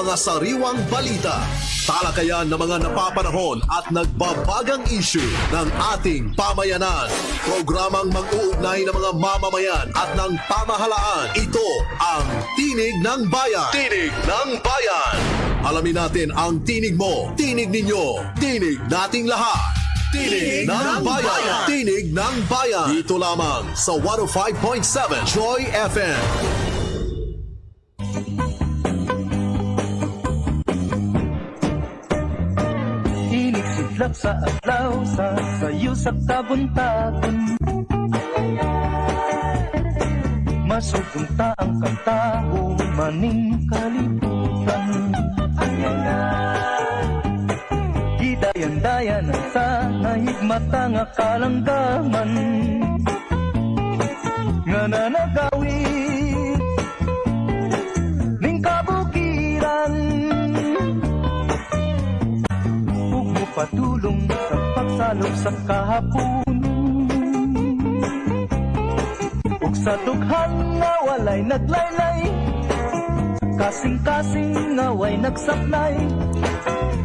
mga sariwang balita, talakayan ng mga napapanahon at nagbabagang issue ng ating pamayanan. Programang mag-uugnay ng mga mamamayan at ng pamahalaan. Ito ang Tinig ng Bayan. Tinig ng Bayan. Alamin natin ang tinig mo, tinig ninyo, tinig nating lahat. Tinig, ng, bayan. Tinig ng Bayan. Dito lamang sa 105.7 Joy FM. Sidlak sa adlaw sa sayo sa tabuntagon Masugunta ang kantao maning kalibutan. Gidayan-dayan ang sa nahigmata nga kalanggaman. Nga nanagawit patulong sa pagsalog sa kahapon Ug sa dughan nga walay naglaylay Kasing-kasing nga way nagsaklay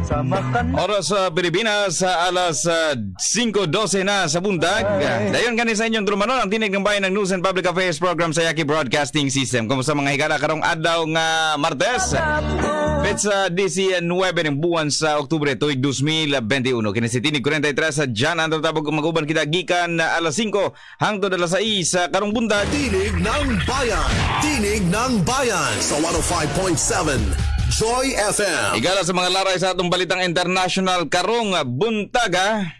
Sa makan Oras sa Pilipinas sa alas ah, 5.12 na sa bundag. Dayon gani sa inyong drumanon ang tinig ng bayan ng News and Public Affairs Program sa Yaki Broadcasting System. Kumusta mga higala karong adlaw nga Martes? Petsa 19 ng buwan sa Oktubre tuig 2021. Kini si Tinig 43 sa Jan ang tatabog maguban kita gikan na alas 5 hangtod alas 6 sa karong bundag. Tinig ng Bayan. Tinig ng Bayan sa 105.7 Joy FM. Igala sa mga laray sa atong balitang international karong buntaga.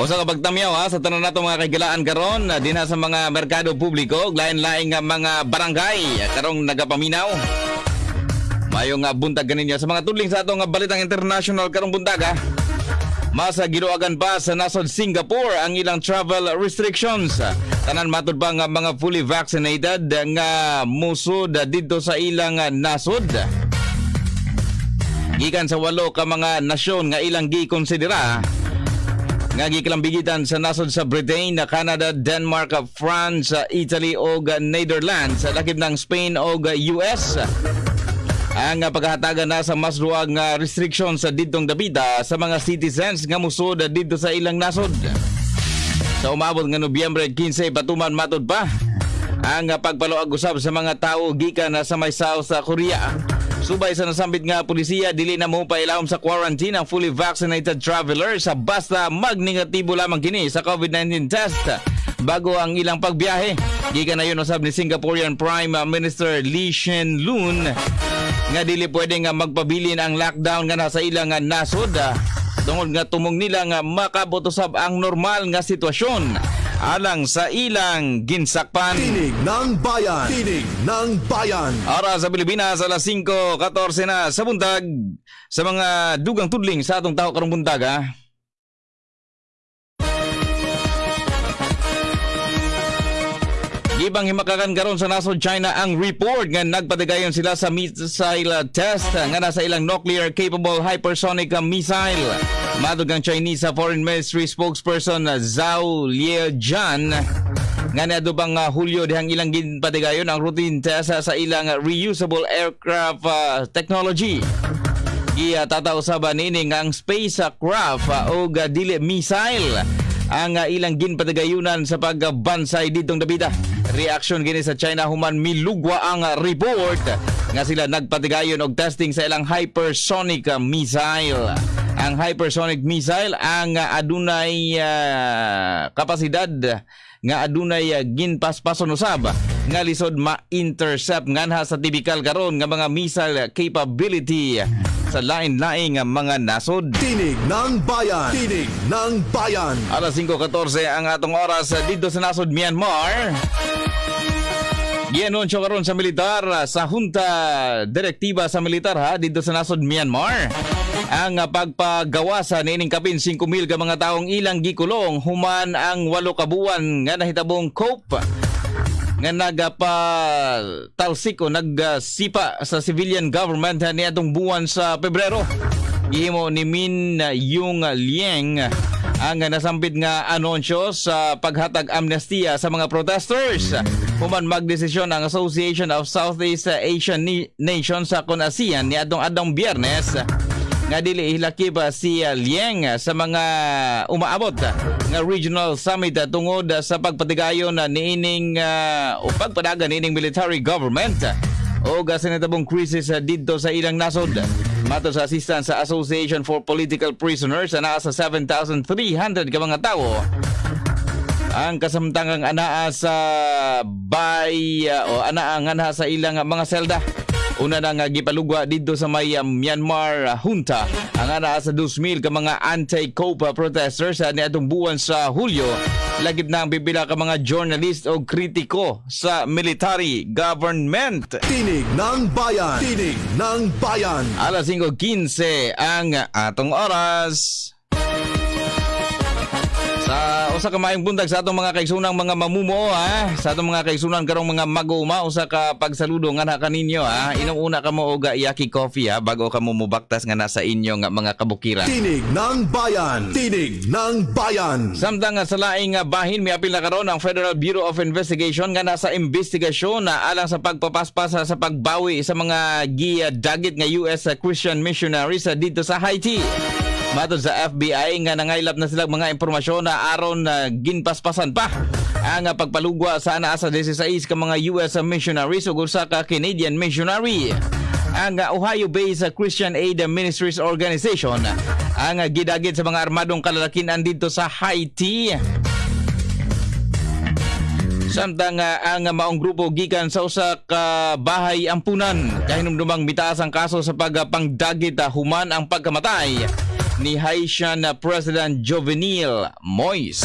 O sa kapagtamyaw ha, sa tanan nato mga kagilaan karon na dinha sa mga merkado publiko, lain-laing nga mga barangay karong nagapaminaw. Mayo nga buntag ganinyo sa mga tudling sa atong nga balitang international karong buntaga. Masa giluagan pa sa nasod Singapore ang ilang travel restrictions. Tanan matud pa nga mga fully vaccinated nga musod dito sa ilang nasod. Gikan sa walo ka mga nasyon nga ilang gikonsidera nga gikilambigitan sa nasod sa Britain, Canada, Denmark, France, Italy o Netherlands, lakip ng Spain o US ang paghahatagan na sa mas duwag nga restrictions sa didtong dabida sa mga citizens nga musod dito sa ilang nasod. Sa umabot nga Nobyembre 15 patuman matod pa ang pagpaluag usab sa mga tao gikan na sa may South Korea. Subay sa nasambit nga polisiya dili na mo pailawom sa quarantine ang fully vaccinated travelers sa basta magnegatibo lamang kini sa COVID-19 test bago ang ilang pagbiyahe. Gikan na yun usab ni Singaporean Prime Minister Lee Hsien Loon nga dili pwede nga magpabilin ang lockdown nga nasa ilang nasod tungod nga tumong nila nga makabotusab ang normal nga sitwasyon alang sa ilang ginsakpan. Tinig ng Bayan. Tinig ng Bayan. Ara sa Pilipinas alas 5:14 na sa buntag sa mga dugang tudling sa atong tao karong buntag ah. Gibang himakakan karon sa nasod China ang report nga nagpatigayon sila sa missile test nga nasa ilang nuclear capable hypersonic missile. Madug ang Chinese Foreign Ministry spokesperson Zhao Liejian nga nadubang uh, Hulyo dihang ilang ginpatigayon ang routine test sa ilang reusable aircraft uh, technology. Iya tataw sa banin ang spacecraft uh, o uh, dili missile ang uh, ilang ginpatigayunan sa pagbansay ditong dabida. Reaction gini sa China human milugwa ang uh, report nga sila nagpatigayon og testing sa ilang hypersonic uh, missile. Ang hypersonic missile ang uh, adunay uh, kapasidad nga adunay uh, ginpaspason usab nga lisod ma-intercept nganha sa typical karon nga mga missile capability sa lain-laing mga nasod. Tinig ng Bayan. Tinig ng Bayan. Alas 5.14 ang atong oras dito sa nasod Myanmar. Gianunsyo karon sa militar sa Junta Direktiba sa Militar ha dito sa nasod Myanmar. Ang pagpagawa sa nining kapin 5,000 ka mga taong ilang gikulong human ang walo ka buwan nga nahitabong cope nga nagapa talsik o nagsipa sa civilian government ni atong buwan sa Pebrero. Gihimo ni Min Yung Lieng ang nasambit nga anunsyo sa paghatag amnestia sa mga protesters. Human magdesisyon ang Association of Southeast Asian Nations sa kun ASEAN ni adtong adtong Biyernes nga dili hilakip si uh, sa mga umaabot nga regional summit tungod sa pagpatigayon niining uh, o pagpadagan niining military government. O sa natabong crisis uh, didto sa ilang nasod. Mato sa assistant sa Association for Political Prisoners na nasa 7,300 ka mga tao. Ang kasamtangang anaa sa bay uh, o anaa nga anaa sa ilang mga selda Una na nga gipalugwa dito sa may uh, Myanmar uh, junta ang ana sa 2,000 ka mga anti-COPA protesters sa niadtong buwan sa Hulyo. Lagip na ang bibila ka mga journalist o kritiko sa military government. Tinig ng bayan. Tinig ng bayan. Alas 5.15 ang atong oras. Sa usa ka maayong buntag sa atong mga kaigsunang mga mamumuo ha. Sa atong mga kaigsunan karong mga maguma usa ka pagsaludo nga na kaninyo ha. Inom una ka mo og yaki coffee ha bago ka mo mubaktas nga nasa inyo nga mga kabukiran. Tinig ng bayan. Tinig ng bayan. Samtang nga sa laing nga bahin may apil na karon ang Federal Bureau of Investigation nga nasa investigasyon na alang sa pagpapaspas sa pagbawi sa mga gidagit nga US Christian missionaries dito sa Haiti. Matod sa FBI nga nangaylap na sila mga impormasyon na aron na ginpaspasan pa ang ah, pagpalugwa sa ana sa 16 ka mga US missionaries ug usa ka Canadian missionary ang uh, Ohio-based Christian Aid Ministries Organization ang uh, gidagit sa mga armadong kalalakinan dito sa Haiti. Samtang uh, ang maong grupo gikan sa usa ka bahay ampunan kahinumdumang mitaas ang kaso sa pagpangdagit uh, human ang pagkamatay ni Haitian President Jovenel Moise.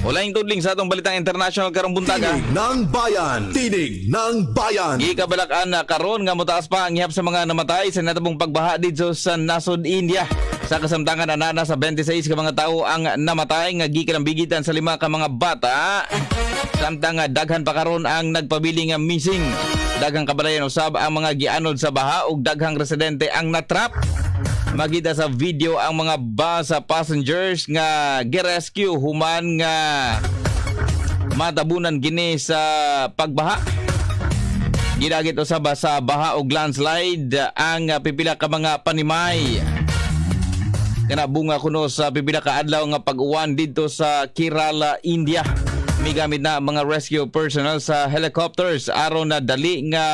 Wala yung tudling sa atong balitang international karong buntaga. Tinig ng bayan. Tinig ng bayan. Gikabalakan na karon nga mutaas pa ang ihap sa mga namatay sa natabong pagbaha dito sa nasod India. Sa kasamtangan anana sa 26 ka mga tao ang namatay nga gikan bigitan sa lima ka mga bata. Samtang nga daghan pa karon ang nagpabili nga missing. Daghang kabalayan usab ang mga gianod sa baha ug daghang residente ang natrap. Magita sa video ang mga bus sa passengers nga girescue human nga matabunan gini sa pagbaha. Gidagit usab sa baha ug landslide ang pipila ka mga panimay. Kana bunga kuno sa pipila ka adlaw nga pag-uwan dito sa Kerala, India. Migamit na ang mga rescue personnel sa helicopters aron na dali nga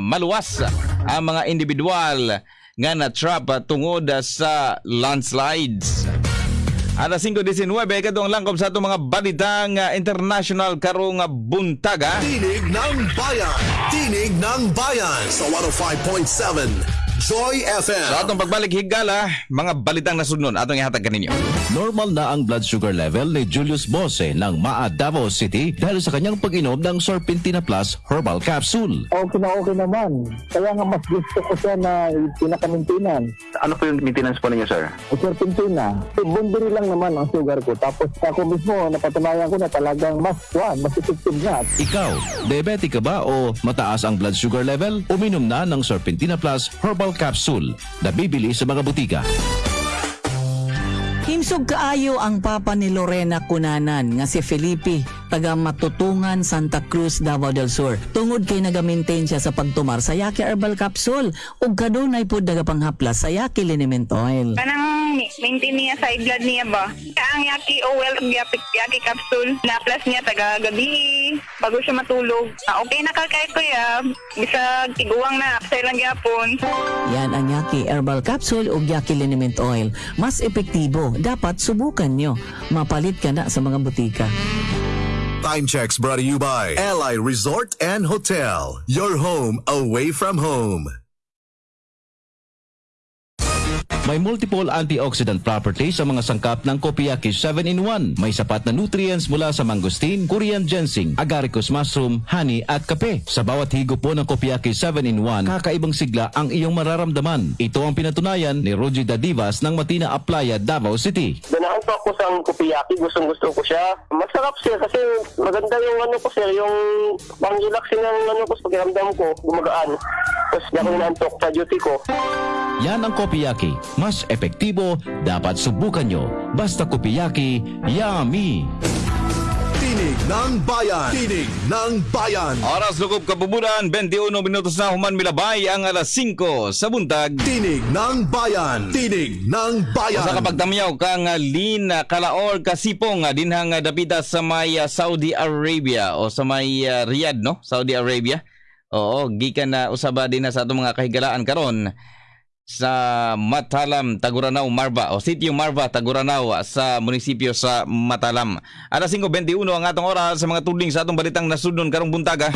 maluwas ang mga individual nga na-trap tungod sa landslides. Alas 5.19, katong langkob sa itong mga balitang international karong buntaga. Tinig ng bayan. Tinig ng bayan. Sa 105.7 Joy FM. Sa atong pagbalik higala, mga balitang nasunod atong ihatag kaninyo. Normal na ang blood sugar level ni Julius Bose ng Maa Davao City dahil sa kanyang pag-inom ng Sorpentina Plus Herbal Capsule. okay na okay naman. Kaya nga mas gusto ko siya na pinakamintinan. Ano po yung maintenance po ninyo, sir? O serpentina. So, bundiri lang naman ang sugar ko. Tapos ako mismo, napatunayan ko na talagang mas, one, mas effective nga. Ikaw, diabetic ka ba o mataas ang blood sugar level? Uminom na ng Sorpentina Plus Herbal Capsule na bibili sa mga butika. Himsog kaayo ang papa ni Lorena Cunanan nga si Felipe taga Matutungan Santa Cruz Davao del Sur. Tungod kay nagamaintain siya sa pagtumar sa Yaki Herbal Capsule ug kadunay pud nagapanghaplas sa Yaki Liniment Oil. Kanang maintain niya sa blood niya ba? Ang yaki oil, yaki, yaki capsule, na plus niya taga gabi, bago siya matulog. Ah, okay na ka kay kuya, bisa tiguang na, sa ilang gyapon. Yan ang Yaki Herbal Capsule ug Yaki Liniment Oil. Mas epektibo, dapat subukan nyo. Mapalit ka na sa mga butika. Time checks brought to you by Ally Resort and Hotel. Your home away from home. May multiple antioxidant properties sa mga sangkap ng Kopiyaki 7-in-1. May sapat na nutrients mula sa mangosteen, Korean ginseng, agaricus mushroom, honey at kape. Sa bawat higo po ng Kopiyaki 7-in-1, kakaibang sigla ang iyong mararamdaman. Ito ang pinatunayan ni Roger Dadivas ng Matina Aplaya, Davao City. Ganahan pa ako sa kupiyaki. Gustong gusto ko siya. Masarap siya kasi maganda yung ano ko sir. Yung pang-relaxing ng ano ko pakiramdam ko. Gumagaan. Tapos di ako inantok sa duty ko. Yan ang Kopiyaki. Mas epektibo, dapat subukan nyo. Basta Kopiyaki, yummy! Tinig ng bayan. Tinig ng bayan. Oras lukop kapubudan, 21 minutos na human milabay ang alas 5 sa buntag. Tinig ng bayan. Tinig ng bayan. Sa kapagtamyaw kang Lin Kalaor Kasipong dinhang dapita sa may uh, Saudi Arabia o sa may uh, Riyadh no Saudi Arabia. Oo, gikan na usaba din na sa atong mga kahigalaan karon sa Matalam, Taguranao, Marva o Sitio Marva, Taguranao sa munisipyo sa Matalam. Alas 5.21 ang atong oras sa mga tudling sa atong balitang nasudnon karong buntaga.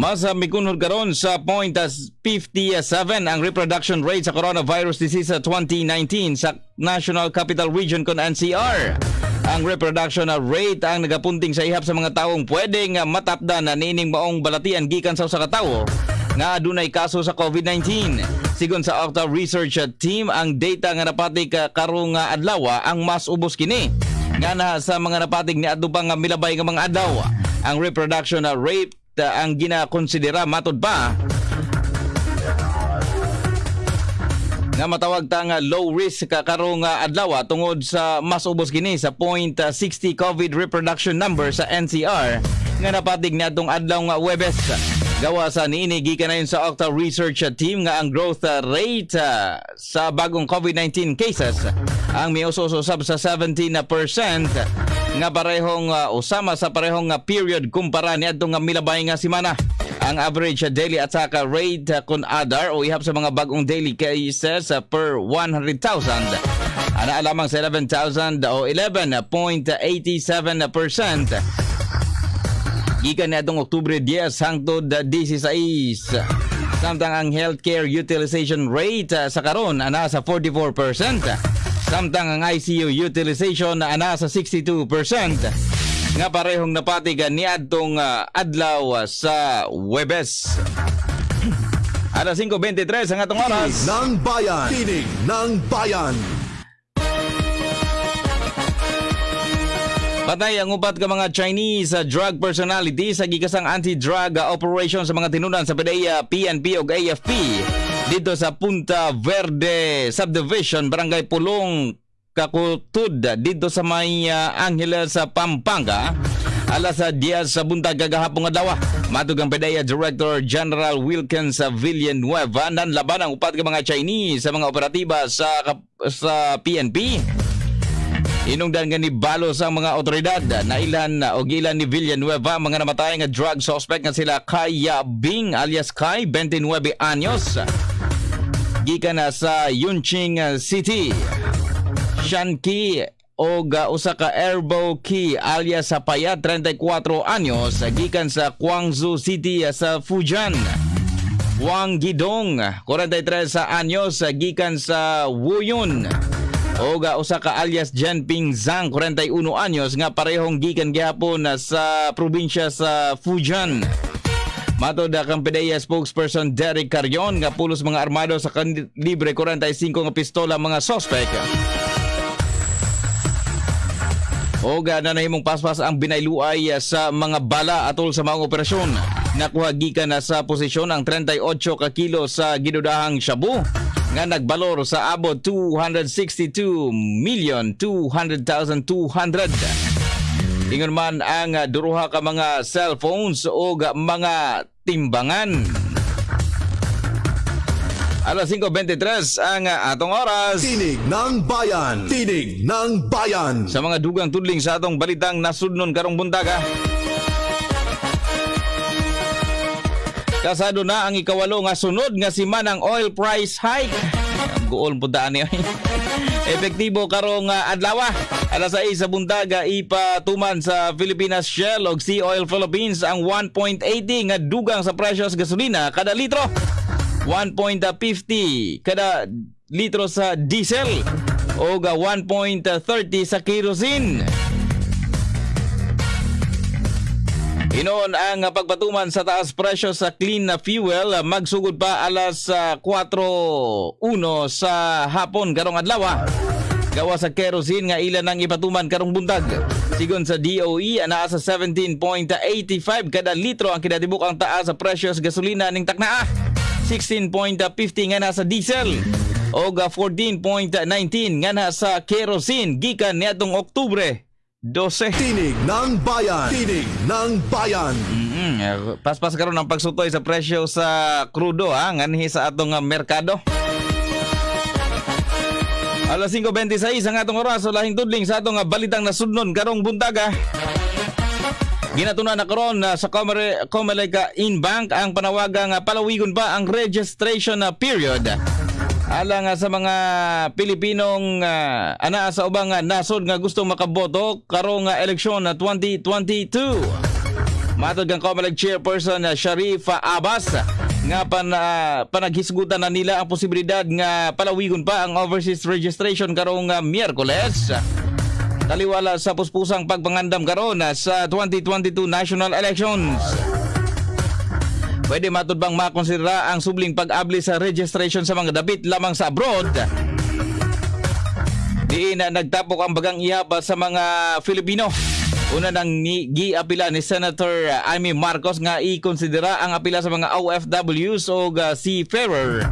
Mas uh, mikunhod karon sa point as 57 ang reproduction rate sa coronavirus disease sa 2019 sa National Capital Region kon NCR. Ang reproduction rate ang nagapunting sa ihap sa mga taong pwedeng matapdan na nining maong balatian gikan sa usa ka tawo nga adunay kaso sa COVID-19. Sigon sa Octa Research Team, ang data nga napatig uh, karong adlaw ang mas ubos kini. Nga na sa mga napatig ni adto nga milabay nga mga adlaw. Ang reproduction rate uh, ang ginakonsidera matod pa nga matawag ta nga low risk ka karong uh, adlaw tungod sa mas ubos kini sa 0.60 COVID reproduction number sa NCR nga napatig niadtong adlaw nga Webes. Gawa sa niini gikan na sa Octa Research Team nga ang growth uh, rate uh, sa bagong COVID-19 cases ang miususosab sa 17% nga parehong uh, usama sa parehong uh, period kumpara niadtong nga milabay nga semana. Ang average uh, daily attack rate uh, kun adar o ihap sa mga bagong daily cases uh, per 100,000 ana lamang sa 11,000 o 11.87%. Gikan na itong Oktubre 10 hangtod 16. Samtang ang healthcare utilization rate sa karon ana sa 44%. Samtang ang ICU utilization na ana sa 62% nga parehong napatigan ni adtong uh, adlaw uh, sa Webes. Alas 5.23 ang atong oras. Tinig ng bayan. Tinig ng bayan. Patay ang upat ka mga Chinese uh, drug personality sa gigasang anti-drug uh, operation sa mga tinunan sa PDEA, PNP ug AFP dito sa Punta Verde Subdivision, Barangay Pulong, Kakutud dito sa may uh, Angeles sa Pampanga. Alas sa Diaz sa buntag kagahapon nga dawa. Matug ang PDEA Director General Wilkins Villanueva nan laban ang upat ka mga Chinese sa mga operatiba sa sa PNP. Inungdan nga ni Balo sa mga otoridad na ilan o ilan ni Villanueva mga namatay nga drug suspect nga sila Kaya Bing alias Kai 29 anyos. Gikan sa Yunqing City. Shanki o usa ka Erbo Ki alias sa Payat 34 anyos gikan sa Guangzhou City sa Fujian. Wang Gidong 43 sa anyos gikan sa Wuyun. Oga usa ka alias Jianping Zhang 41 anyos nga parehong gikan gihapon sa probinsya sa Fujian. Matod kang PDEA spokesperson Derek Carion nga pulos mga armado sa kalibre 45 nga pistola mga suspect. Oga na nahimong paspas ang binayluay sa mga bala atol sa mga operasyon. Nakuha gikan na sa posisyon ang 38 ka kilo sa ginudahang shabu nga nagbalor sa abot 262 million 200,200. Ingon man ang duruha ka mga cellphones o mga timbangan. Alas 5.23 ang atong oras. Tinig ng bayan. Tinig ng bayan. Sa mga dugang tudling sa atong balitang nasudnon karong buntaga. Kasado na ang ikawalo nga sunod nga si Manang oil price hike. Guol po daan niya. Epektibo karong uh, adlaw. Alas 6 sa buntaga ipatuman sa Philippines Shell og Sea Oil Philippines ang 1.80 nga dugang sa presyo sa gasolina kada litro. 1.50 kada litro sa diesel o 1.30 sa kerosene. Inoon ang pagpatuman sa taas presyo sa clean na fuel magsugod pa alas 4.1 sa hapon karong adlaw. Gawa sa kerosene nga ilan ang ipatuman karong buntag. Sigon sa DOE, ana sa 17.85 kada litro ang kinatibuk ang taas sa presyo sa gasolina ning taknaa. 16.50 nga na sa diesel o 14.19 nga na sa kerosene gikan niadtong Oktubre 12. Tinig ng bayan. Tinig ng bayan. Mm, eh, paspas karon ang pagsutoy sa presyo sa krudo ha nganhi sa atong ah, merkado. Alas 5.26 ang atong oras sa lahing tudling sa atong ah, balitang nasudnon karong buntaga. Ginatuna na karon na sa Comelec Inbank ang panawagang palawigon pa ang registration period. Alang ah, sa mga Pilipinong ah, ana sa ubang ah, nasod nga gusto makaboto karong eleksyon na 2022. Matod kang Comelec Chairperson na Sharifa Abbas nga pan, ah, panaghisgutan na nila ang posibilidad nga palawigon pa ang overseas registration karong ah, Miyerkules. Taliwala sa puspusang pagpangandam karon ah, sa 2022 national elections. Pwede matod bang makonsidera ang subling pag-abli sa registration sa mga dapit lamang sa abroad? Diin na nagtapok ang bagang ihaba sa mga Filipino. Una nang ni, giapila ni Senator Amy Marcos nga i-konsidera ang apila sa mga OFWs o uh, seafarer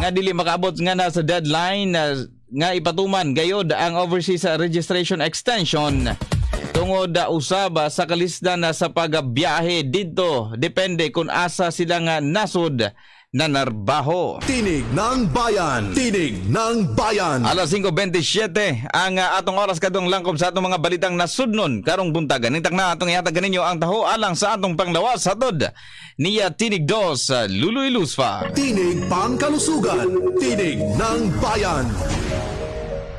nga dili makaabot nga na sa deadline na nga ipatuman gayod ang overseas registration extension tungod uh, usab uh, sa kalisdan na sa pagbiyahe didto depende kung asa sila nga nasod na narbaho. Tinig ng bayan. Tinig ng bayan. Alas 5.27 ang uh, atong oras kadong langkob sa atong mga balitang nasudnon karong buntagan. Ningtak na atong ihatag ninyo ang taho alang sa atong panglawas sa tod. Niya Tinig Dos, Luloy Lusfa. Tinig pangkalusugan. Tinig ng bayan.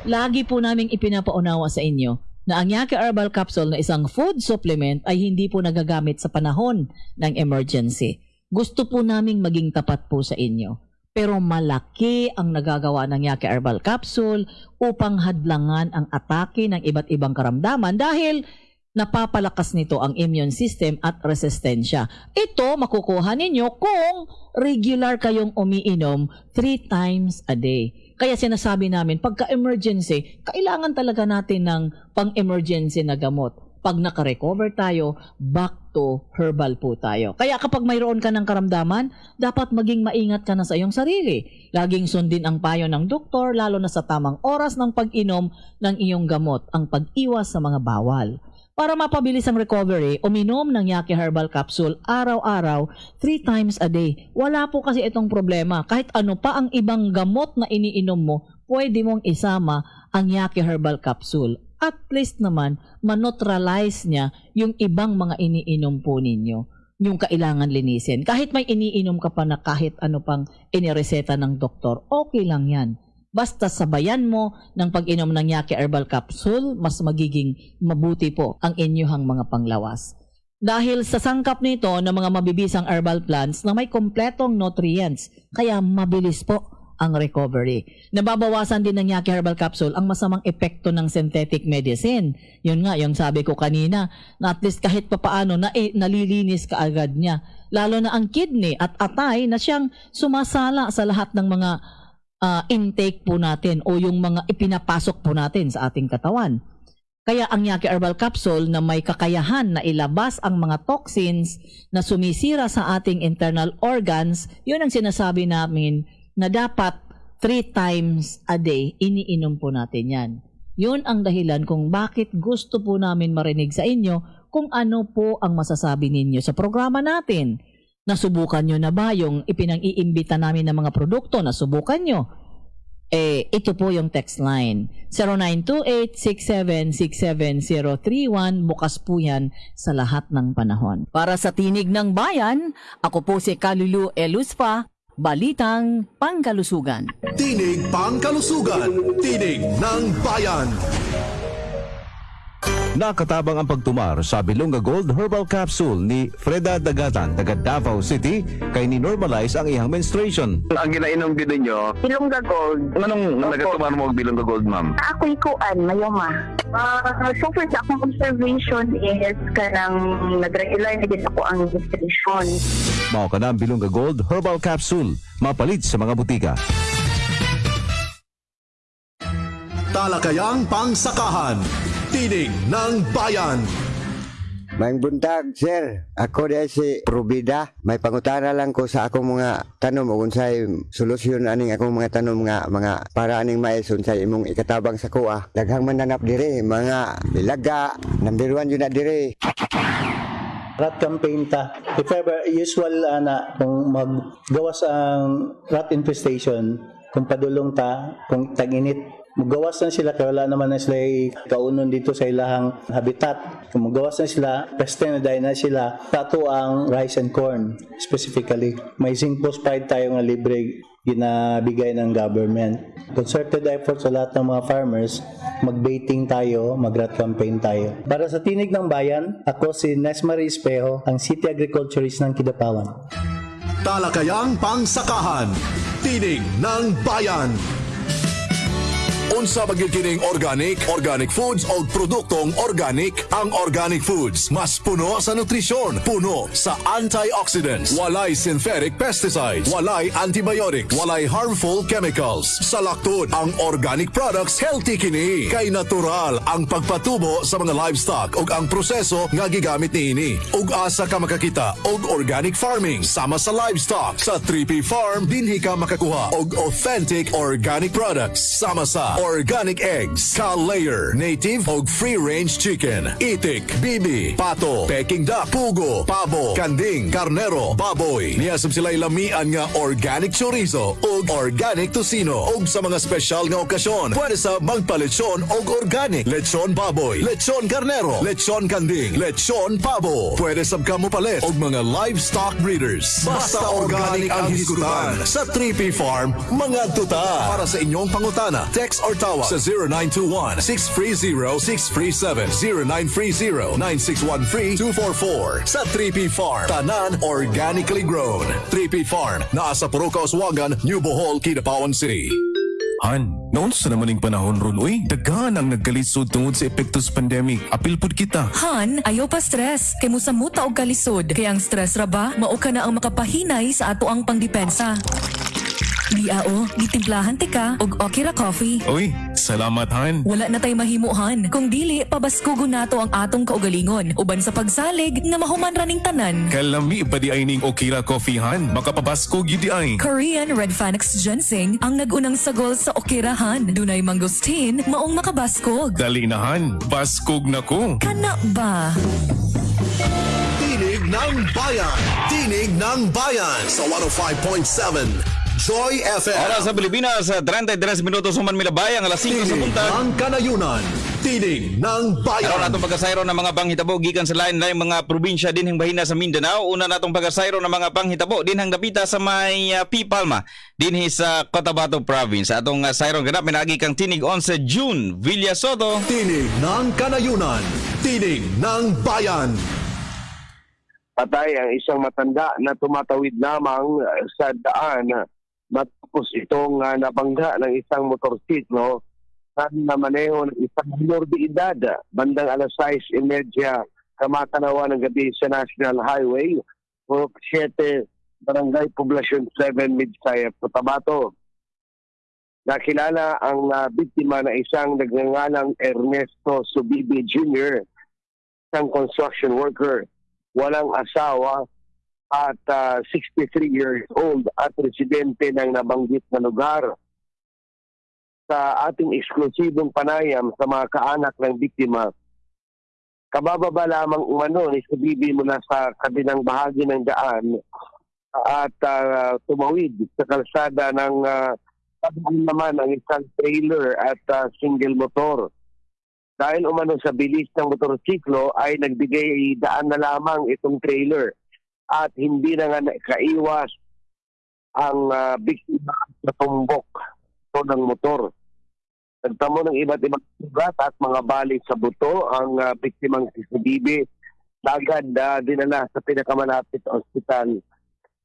Lagi po naming ipinapaunawa sa inyo na ang Yaki Herbal Capsule na isang food supplement ay hindi po nagagamit sa panahon ng emergency. Gusto po naming maging tapat po sa inyo. Pero malaki ang nagagawa ng Yaki Herbal Capsule upang hadlangan ang atake ng iba't ibang karamdaman dahil napapalakas nito ang immune system at resistensya. Ito makukuha ninyo kung regular kayong umiinom three times a day. Kaya sinasabi namin, pagka-emergency, kailangan talaga natin ng pang-emergency na gamot. Pag nakarecover tayo, back to herbal po tayo. Kaya kapag mayroon ka ng karamdaman, dapat maging maingat ka na sa iyong sarili. Laging sundin ang payo ng doktor, lalo na sa tamang oras ng pag-inom ng iyong gamot, ang pag-iwas sa mga bawal. Para mapabilis ang recovery, uminom ng Yaki Herbal Capsule araw-araw, three times a day. Wala po kasi itong problema. Kahit ano pa ang ibang gamot na iniinom mo, pwede mong isama ang Yaki Herbal Capsule. At least naman, maneutralize niya yung ibang mga iniinom po ninyo yung kailangan linisin. Kahit may iniinom ka pa na kahit ano pang inireseta ng doktor, okay lang yan. Basta sabayan mo ng pag-inom ng Yaki Herbal Capsule, mas magiging mabuti po ang inyuhang mga panglawas. Dahil sa sangkap nito ng mga mabibisang herbal plants na may kompletong nutrients, kaya mabilis po ang recovery. Nababawasan din ng Yaki Herbal Capsule ang masamang epekto ng synthetic medicine. Yun nga, yung sabi ko kanina, na at least kahit papaano na eh, nalilinis ka agad niya. Lalo na ang kidney at atay na siyang sumasala sa lahat ng mga ah, intake po natin o yung mga ipinapasok po natin sa ating katawan. Kaya ang Yaki Herbal Capsule na may kakayahan na ilabas ang mga toxins na sumisira sa ating internal organs, yun ang sinasabi namin na dapat three times a day iniinom po natin yan. Yun ang dahilan kung bakit gusto po namin marinig sa inyo kung ano po ang masasabi ninyo sa programa natin. Nasubukan nyo na ba yung ipinang-iimbita namin ng mga produkto? Nasubukan nyo? Eh, ito po yung text line. 0928-6767-031. Bukas po yan sa lahat ng panahon. Para sa Tinig ng Bayan, ako po si Kalulu Eluspa, Balitang Pangkalusugan. Tinig pangkalusugan. Tinig ng bayan. Nakatabang ang pagtumar sa Bilonga Gold Herbal Capsule ni Freda Dagatan, taga Davao City, kay ni-normalize ang iyang menstruation. Ang ginainom din ninyo, Ilongga Gold. anong Opo. nagatuman mo og bilong ka gold, ma'am? Ako'y kuan, mayoma. Uh, so far sa akong observation is kanang nag-regular na din ako ang registration. Mao ka na ang Bilonga Gold Herbal Capsule, mapalit sa mga butika. Talakayang pangsakahan. Tinig ng Bayan. Maing buntag, sir. Ako di si Rubida. May pangutana lang ko sa akong mga tanom o unsay solusyon aning akong mga tanom nga mga para aning mais unsay imong ikatabang sa kuha. Daghang mananap dire, mga ilaga, number one yun na dire. rat campaign ta. If ever, usual ana kung maggawas ang rat infestation, kung padulong ta, kung tag-init, magawas na sila kaya wala naman na sila kaunon dito sa ilahang habitat. Kung magawas na sila, peste na dahil na sila, tato ang rice and corn specifically. May zinc phosphide tayo nga libre ginabigay ng government. Concerted effort sa lahat ng mga farmers, mag-baiting tayo, mag-rat campaign tayo. Para sa Tinig ng Bayan, ako si Nesmarie Espejo, ang City Agriculturist ng Kidapawan. Talakayang Pangsakahan. Tinig ng Bayan. Unsa magikining organic, organic foods o produktong organic ang organic foods. Mas puno sa nutrisyon, puno sa antioxidants, walay synthetic pesticides, walay antibiotics, walay harmful chemicals. Sa laktod, ang organic products healthy kini. Kay natural ang pagpatubo sa mga livestock ug ang proseso nga gigamit niini. Ug asa ka makakita og organic farming sama sa livestock sa 3P Farm dinhi ka makakuha og authentic organic products sama sa organic eggs, cow layer, native og free-range chicken, itik, bibi, pato, peking duck, pugo, pabo, kanding, karnero, baboy. Niyasab sila lamian nga organic chorizo ug organic tocino ug sa mga special nga okasyon. Pwede sa magpalechon og organic, lechon baboy, lechon karnero, lechon kanding, lechon pabo. Pwede sab ka mo palit og mga livestock breeders. Basta organic ang hisgutan sa 3P Farm, mga tuta. Para sa inyong pangutana, text or tawag sa 0921-630-637, 0930-9613-244 sa 3P Farm. Tanan organically grown. 3P Farm, naa sa Puruka, Oswagan, New Bohol, Kidapawan City. Han, noon sa naman panahon ron, uy, daghan ang nagkalisod tungod sa epektos pandemic. Apil pud kita. Han, ayaw pa stress. Kay mo sa muta og kalisod. Kaya ang stress ra ba, mao ka na ang makapahinay sa ato ang pangdepensa. Diao, gitimplahan ti ka og Okira Coffee. Uy, salamat Han. Wala na tay mahimuhan. Kung dili, pabaskugo nato ang atong kaugalingon. Uban sa pagsalig nga mahuman raning tanan. Kalami pa di ay ning Okira Coffee Han. Makapabasko gidi ay. Korean Red Phoenix Ginseng ang nagunang sagol sa Okirahan. Dunay mangustin, maong makabaskog. Dali na Han, baskog na ko. Kana ba? Tinig ng Bayan. Tinig ng Bayan sa 105.7 Joy FM. Oras sa Pilipinas, sa 33 minutos human milabayang alas 5 sa Tinig buntag. ng Kanayunan. Tinig ng Bayan. Araw natong pagkasayro ng mga panghitabo gikan sa lain-lain mga probinsya dinhing bahina sa Mindanao. Una natong pagkasayro ng mga panghitabo dinhang dapita sa may uh, Pipalma dinhi sa Cotabato Province. Atong uh, sayro ganap minagi kang tinig 11 June Villa Soto. Tinig ng Kanayunan. Tinig ng Bayan. patay ang isang matanda na tumatawid lamang sa daan matapos itong uh, nabangga ng isang motorsiklo na namaneho ng isang minor de edad bandang alas 6.30 kamatanawa ng gabi sa National Highway Purok 7 Barangay Poblasyon 7 Midsaya Cotabato. Nakilala ang uh, biktima na isang nagngangalang Ernesto Subibi Jr., isang construction worker walang asawa at ah, 63 years old at residente ng nabanggit na lugar. Sa ating eksklusibong panayam sa mga kaanak ng biktima, kabababa lamang umano ni Subibi mula sa kabilang bahagi ng daan at ah, tumawid sa kalsada ng uh, naman ang isang trailer at ah, single motor dahil umano sa bilis ng motorsiklo ay nagbigay daan na lamang itong trailer at hindi na nga kaiwas ang ah, biktima sa tumbok ito ng motor. Nagtamo ng iba't ibang sugat at mga bali sa buto ang ah, biktimang si Subibi. Agad uh, dinala sa pinakamalapit na ospital.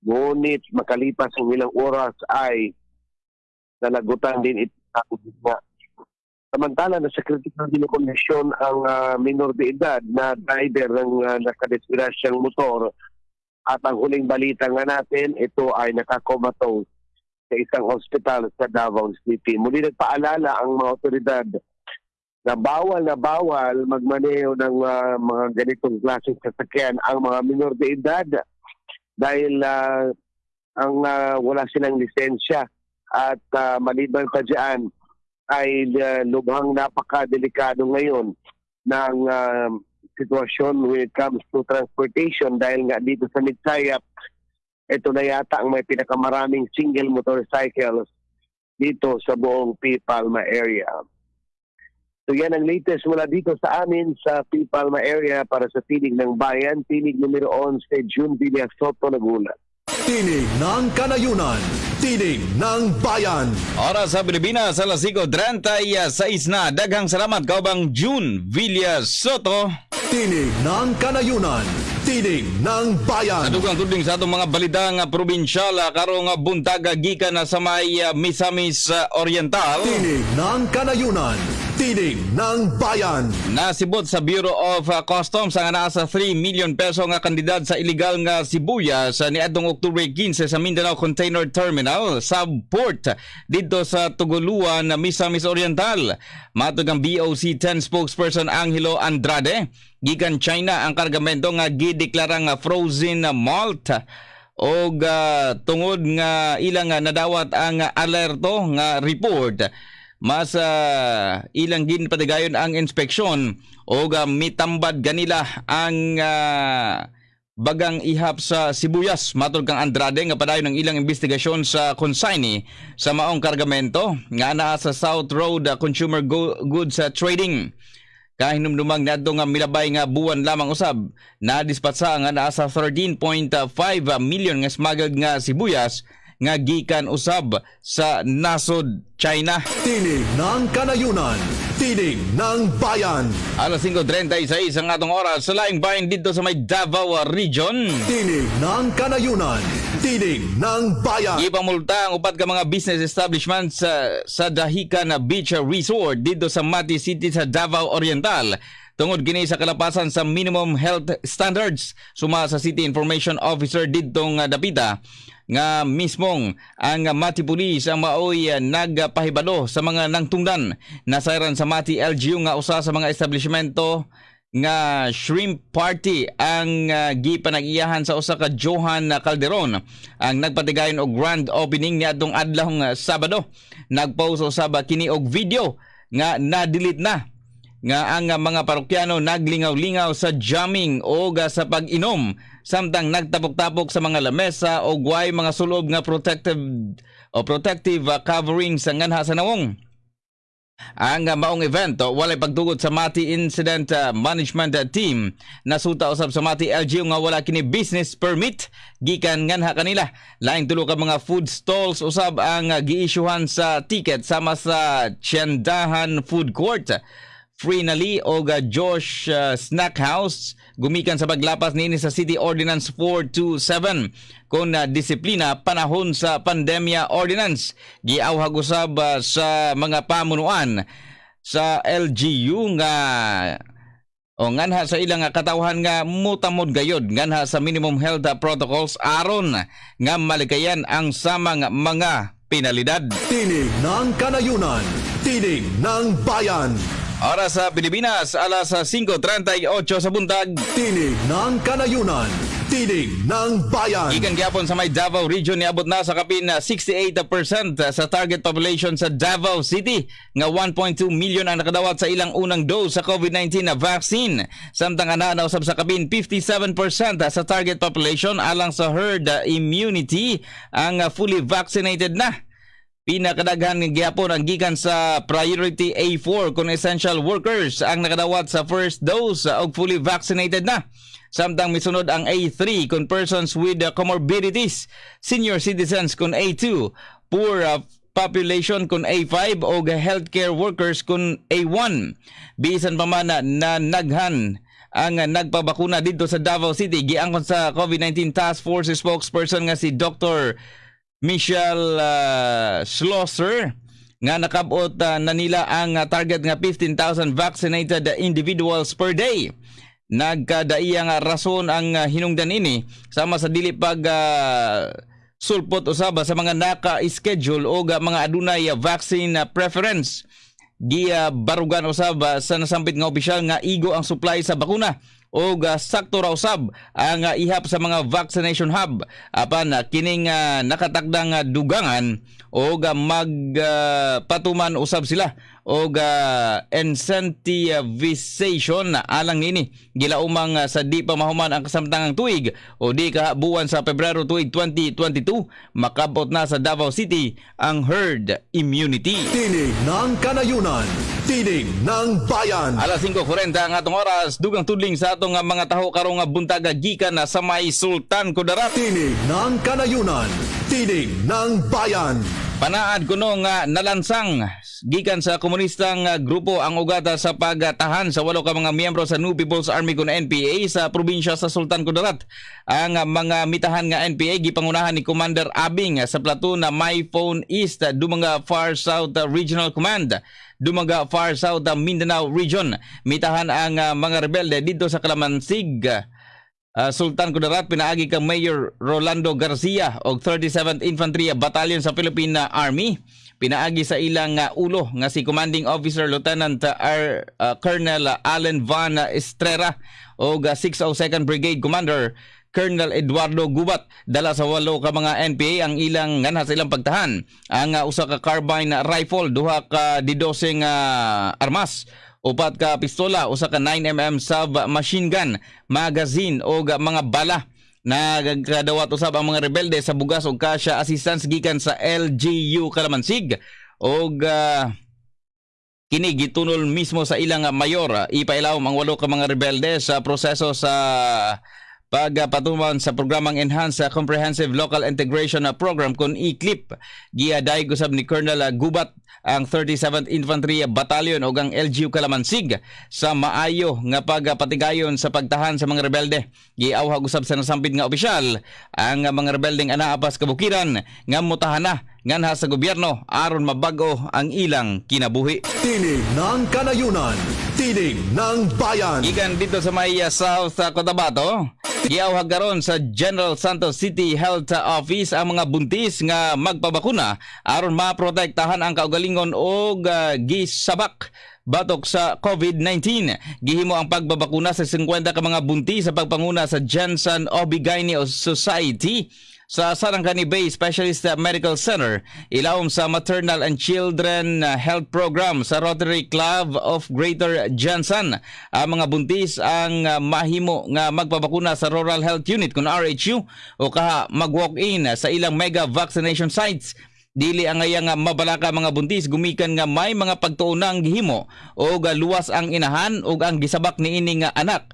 Ngunit makalipas ng ilang oras ay nalagutan din ito ang bigla. Samantala, nasa critical din kondisyon ang ah, minor de edad na driver ng uh, nakadesgrasyang motor. At ang huling balita nga natin, ito ay nakakomatose sa isang ospital sa Davao City. Muli nagpaalala ang mga otoridad na bawal na bawal magmaneho ng ah, mga ganitong klaseng sasakyan ang mga minor de edad dahil ah, ang ah, wala silang lisensya at ah, maliban pa dyan ay ah, lubhang napakadelikado ngayon ng ah, sitwasyon when it comes to transportation dahil nga dito sa Midsayap ito na yata ang may pinakamaraming single motorcycles dito sa buong P. Palma area. So yan ang latest mula dito sa amin sa P. Palma area para sa Tinig ng Bayan, Tinig numero 11, June Villa Soto, Laguna. Tinig ng Kanayunan. Tinig ng Bayan. Oras sa Pilipinas, alas 5.36 na. Daghang salamat kaubang June Villa Soto. Tinig ng Kanayunan. Tinig ng Bayan. Sa dugang tuding sa atong mga balita nga probinsyal ah, karong ah, buntag ah, gikan na sa may ah, Misamis ah, Oriental. Tinig ng Kanayunan. Tinig ng Bayan. Nasibot sa Bureau of uh, Customs ang nasa 3 million peso nga kandidat sa illegal nga sibuyas sa niadtong Oktubre 15 sa Mindanao Container Terminal sa port dito sa Tuguluan, Misamis Oriental. Matug ang BOC 10 spokesperson Angelo Andrade, gikan China ang kargamento nga gideklara nga frozen malt o tungod nga ilang nadawat ang alerto nga report mas ah, ilang ginpatigayon ang inspeksyon o uh, mitambad ganila ang ah, bagang ihap sa sibuyas. Matod kang Andrade nga padayon ng ilang investigasyon sa consignee sa maong kargamento nga naa sa South Road ah, Consumer Go- Goods ah, Trading. Kahinumdumang nadto nga milabay nga buwan lamang usab na dispatsa nga naa sa 13.5 million nga smuggled nga sibuyas nga gikan usab sa nasod China. Tinig ng Kanayunan. Tinig ng Bayan. Alas 5.36 ang atong oras sa laing bayan dito sa may Davao Region. Tinig ng Kanayunan. Tinig ng Bayan. Ipamulta ang upat ka mga business establishments sa, sa Dahican Beach Resort dito sa Mati City sa Davao Oriental. Tungod gini sa kalapasan sa minimum health standards suma sa City Information Officer dito nga dapita nga mismong ang Mati Police ang maoy uh, nagpahibalo sa mga nangtungdan. Nasayran sa Mati LGU nga usa sa mga establishmento nga shrimp party ang uh, gipanag-iyahan sa usa ka Johan Calderon. Ang nagpatigayon og grand opening niadtong adlaw nga Sabado. Nagpost usab kini og video nga na-delete na nga ang mga parokyano naglingaw-lingaw sa jamming o sa pag-inom samtang nagtapok-tapok sa mga lamesa o guay mga sulob nga protective o protective uh, covering sa nganha sa nawong. Ang maong event o walay pagtugod sa Mati Incident uh, Management uh, Team nasuta usab sa Mati LGU nga wala kini business permit gikan nganha kanila. Laing tulo ka mga food stalls usab ang uh, giisyuhan sa ticket sama sa Tiendahan Food Court. Free Nali o ga Josh uh, Snack House gumikan sa paglapas niini sa City Ordinance 427 kon uh, disiplina panahon sa pandemya ordinance giawhag usab uh, sa mga pamunuan sa LGU nga o nganha sa ilang katawhan nga mutamod gayod nganha sa minimum health protocols aron nga malikayan ang samang mga pinalidad. Tinig ng Kanayunan. Tinig ng Bayan. Oras sa Pilipinas, alas 5.38 sa buntag. Tinig ng Kanayunan. Tinig ng Bayan. Ikan gyapon sa may Davao Region niabot na sa kapin na 68% sa target population sa Davao City nga 1.2 million ang nakadawat sa ilang unang dose sa COVID-19 na vaccine. Samtang ana na usab sa kapin 57% sa target population alang sa herd immunity ang fully vaccinated na. Pinakadaghan ng ang gikan sa priority A4 kung essential workers ang nakadawat sa first dose og fully vaccinated na. Samtang misunod ang A3 kung persons with comorbidities, senior citizens kung A2, poor uh, population kung A5 o healthcare workers kung A1. Bisan pa man na, na naghan ang nagpabakuna dito sa Davao City giangkon sa COVID-19 Task Force spokesperson nga si Dr. Michelle uh, Schlosser nga nakabot uh, na nila ang uh, target nga 15,000 vaccinated individuals per day. Nagkadaiya nga rason ang uh, hinungdan ini sama sa dili pag uh, sulpot usaba sa mga naka-schedule o mga adunay uh, vaccine uh, preference giya barugan usab ah, sa nasampit nga opisyal nga igo ang supply sa bakuna o sakto raw sab ang ah, ihap sa mga vaccination hub. Apan ah, kining ah, nakatakdang ah, dugangan o magpatuman usab sila o incentivization na alang nini gilaumang ah, sa di pa mahuman ang kasamtangang tuig o di kahabuan sa Pebrero tuig 2022 makabot na sa Davao City ang herd immunity. Tinig ng kanayunan. Tinig ng bayan. Alas 5.40 ang atong oras, dugang tudling sa atong nga mga taho karong nga buntaga gikan sa may Sultan Kudarat. Tinig ng kanayunan. Tinig ng bayan. Panaad kuno nga nalansang gikan sa komunistang ah, grupo ang ugata sa pagtahan sa walo ka mga miyembro sa New People's Army kun NPA sa probinsya sa Sultan Kudarat. Ang ah, mga mitahan nga NPA gipangunahan ni Commander Abing ah, sa platoon na My Phone East Dumaga Far South Regional Command. Dumaga Far South Mindanao Region. Mitahan ang mga rebelde dito sa Kalamansig. Uh, Sultan Kudarat pinaagi kang Mayor Rolando Garcia og 37th Infantry Battalion sa Philippine Army. Pinaagi sa ilang uh, ulo nga si Commanding Officer Lieutenant uh, R, uh, Colonel Allen Van Estrera og uh, 602nd Brigade Commander Colonel Eduardo Gubat. Dala sa walo ka mga NPA ang ilang ngana sa ilang pagtahan. Ang uh, usa ka carbine rifle duha ka didosing uh, armas upat ka pistola, usa ka 9mm sub machine gun, magazine o mga bala. Na kadawat usab ang mga rebelde sa bugas og kasya assistance gikan sa LGU Kalamansig og uh, kini gitunol mismo sa ilang mayor. Ipailawom ang walo ka mga rebelde sa proseso sa pagpatuman sa programang Enhanced Comprehensive Local Integration Program kun ICLIP giaday usab ni Colonel Gubat ang 37th Infantry Battalion o ang LGU Kalamansig sa maayo nga pagpatigayon sa pagtahan sa mga rebelde. Giawhag usab sa nasampid nga opisyal ang mga rebeldeng anaapas kabukiran nga mutahana nganha sa gobyerno aron mabago ang ilang kinabuhi. Tinig ng kanayunan. Tinig ng bayan. Ikan dito sa may uh, South uh, Cotabato, giawhag karon sa General Santos City Health Office ang mga buntis nga magpabakuna aron maprotektahan ang kaugalingon og uh, gisabak batok sa COVID-19. Gihimo ang pagbabakuna sa 50 ka mga buntis sa pagpanguna sa Janssen Obigaini Society sa Sarangani Bay Specialist Medical Center, ilawom sa Maternal and Children Health Program sa Rotary Club of Greater Jansan. Ang mga buntis ang mahimo nga magpabakuna sa Rural Health Unit kun RHU o kaha mag-walk-in sa ilang mega vaccination sites. Dili ang nga mabalaka mga buntis. Gumikan nga may mga pagtuunang gihimo o luwas ang inahan o ang gisabak ni ini nga anak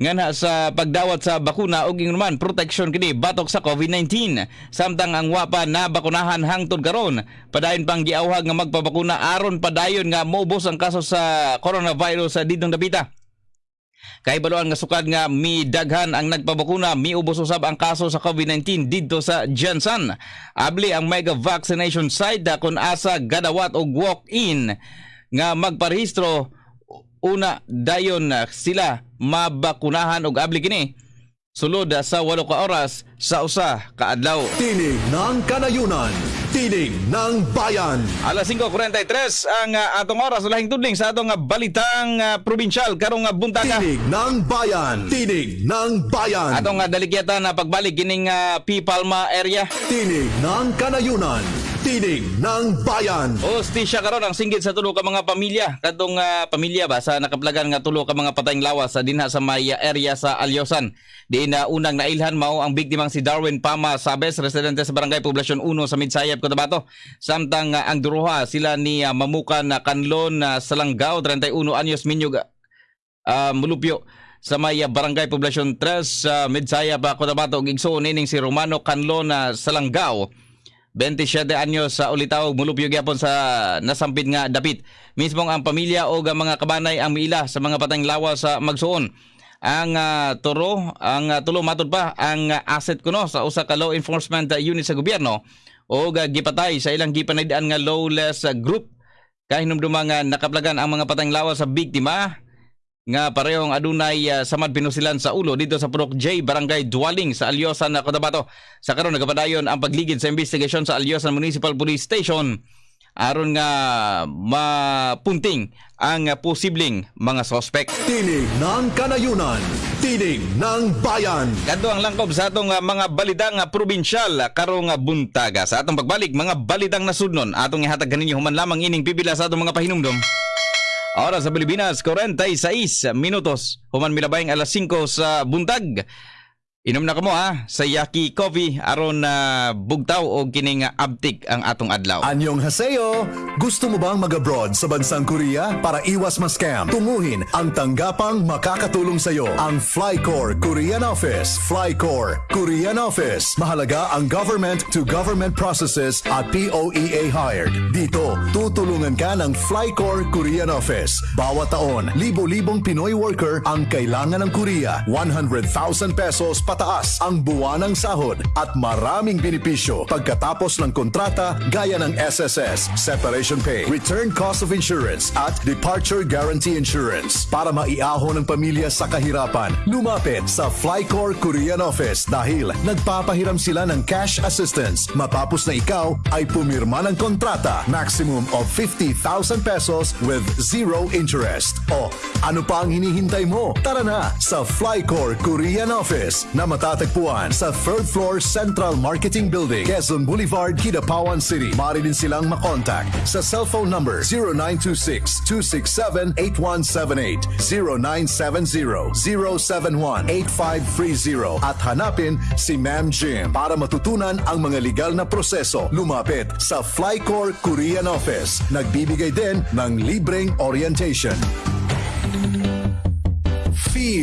nga na sa pagdawat sa bakuna ug man protection kini batok sa COVID-19 samtang ang wapa na bakunahan hangtod karon. Padayon pang giawhag nga magpabakuna aron padayon nga maubos ang kaso sa coronavirus sa didong dapita Kay baluan nga sukad nga mi daghan ang nagpabakuna, miubos usab ang kaso sa COVID-19 didto sa Jansan. Abli ang mega vaccination site kung asa gadawat og walk-in. Nga magparehistro una dayon sila mabakunahan og abli kini sulod sa walo ka oras sa usa ka adlaw. Tinig ng kanayunan. Tinig ng bayan. Alas 5:43 ang uh, atong oras lahing tudling sa atong uh, balitang uh, probinsyal karong uh, buntaga. Tinig ng bayan. Tinig ng bayan. Atong uh, daligyatan na pagbalik kining uh, P Palma area. Tinig ng kanayunan. Tinig ng bayan. Hostisya karon ang singgit sa tulo ka mga pamilya. Kadtong uh, pamilya ba sa nakaplagan nga tulo ka mga patayng lawas sa dinha sa may area sa Alyosan. Diin na unang nailhan mao ang biktimang si Darwin Pama Sabes, residente sa Barangay Poblasyon 1 sa Midsayap, Cotabato. Samtang uh, ang duruha sila ni uh, Mamukan uh, Kanlon uh, Salanggaw, 31 anyos minyog uh, mulupyo sa may uh, Barangay Poblasyon 3 sa uh, Midsayap, uh, Cotabato. Igsoon nining si Romano Kanlon uh, Salanggaw 27 anyos sa ulitaw mulupyo gyapon sa nasampid nga dapit. Mismong ang pamilya o mga kabanay ang miila sa mga patang lawa sa magsuon. Ang uh, turo, ang uh, tulo matod pa ang uh, asset kuno sa usa ka law enforcement unit sa gobyerno o gipatay sa ilang gipanaydan nga lawless group kahinumduma nga nakaplagan ang mga patang lawa sa biktima nga parehong adunay uh, samad pinusilan sa ulo dito sa Purok J Barangay Dwaling sa Alyosan na Cotabato. Sa karon nagapadayon ang pagligid sa investigasyon sa Alyosan Municipal Police Station aron nga mapunting ang posibleng mga sospek. Tinig ng kanayunan. Tinig ng bayan. Kadto ang langkob sa atong ah, mga balidang ah, probinsyal karong buntaga. Sa atong pagbalik mga balidang nasudnon atong ihatag kaninyo human lamang ining pipila sa atong mga pahinumdom. Oras sa Pilipinas, 46 minutos. Human milabayang alas 5 sa buntag. Inom na kamo ha sa Yaki Coffee aron na bugtaw o kining abtik ang atong adlaw. Anyong haseyo! Gusto mo bang mag-abroad sa bansang Korea para iwas ma-scam? Tunguhin ang tanggapang makakatulong sa iyo. Ang Flycore Korean Office. Flycore Korean Office. Mahalaga ang government-to-government processes at POEA hired. Dito, tutulungan ka ng Flycore Korean Office. Bawat taon, libo-libong Pinoy worker ang kailangan ng Korea. 100,000 pesos pataas ang buwanang sahod at maraming benepisyo pagkatapos ng kontrata gaya ng SSS, separation pay, return cost of insurance at departure guarantee insurance. Para maiahon ng pamilya sa kahirapan, lumapit sa Flycore Korean Office dahil nagpapahiram sila ng cash assistance matapos na ikaw ay pumirma ng kontrata maximum of 50,000 pesos with zero interest. O ano pa ang hinihintay mo? Tara na sa Flycore Korean Office na matatagpuan sa third floor Central Marketing Building, Quezon Boulevard, Kidapawan City. Maaari din silang makontak sa cellphone number 0926-267-8178, 0970-071-8530 at hanapin si Ma'am Jim para matutunan ang mga legal na proseso. Lumapit sa Flycore Korean Office. Nagbibigay din ng libreng orientation.